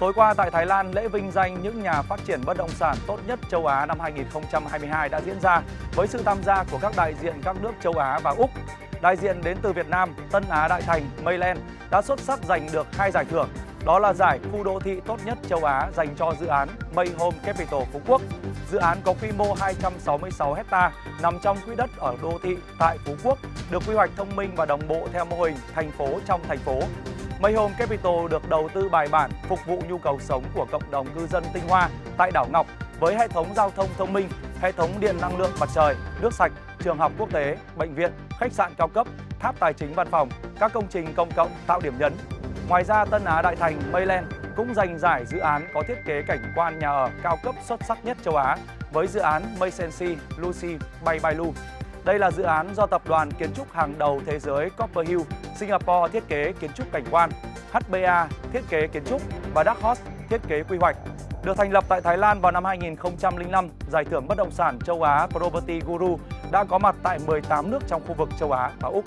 Tối qua tại Thái Lan, lễ vinh danh những nhà phát triển bất động sản tốt nhất châu Á năm 2022 đã diễn ra với sự tham gia của các đại diện các nước châu Á và Úc. Đại diện đến từ Việt Nam, Tân Á Đại Thành, Mayland đã xuất sắc giành được hai giải thưởng. Đó là giải khu đô thị tốt nhất châu Á dành cho dự án May Home Capital Phú Quốc. Dự án có quy mô 266 hecta nằm trong quỹ đất ở đô thị tại Phú Quốc, được quy hoạch thông minh và đồng bộ theo mô hình thành phố trong thành phố. Mayhome Capital được đầu tư bài bản phục vụ nhu cầu sống của cộng đồng cư dân Tinh Hoa tại đảo Ngọc với hệ thống giao thông thông minh, hệ thống điện năng lượng mặt trời, nước sạch, trường học quốc tế, bệnh viện, khách sạn cao cấp, tháp tài chính văn phòng, các công trình công cộng tạo điểm nhấn. Ngoài ra, Tân Á Đại Thành Mayland cũng giành giải dự án có thiết kế cảnh quan nhà ở cao cấp xuất sắc nhất châu Á với dự án Maysensi Lucy Bay Bay Lu. Đây là dự án do tập đoàn kiến trúc hàng đầu thế giới Copper Hill Singapore thiết kế kiến trúc cảnh quan, HBA thiết kế kiến trúc và Dark Horse thiết kế quy hoạch. Được thành lập tại Thái Lan vào năm 2005, giải thưởng bất động sản châu Á Property Guru đã có mặt tại 18 nước trong khu vực châu Á và Úc.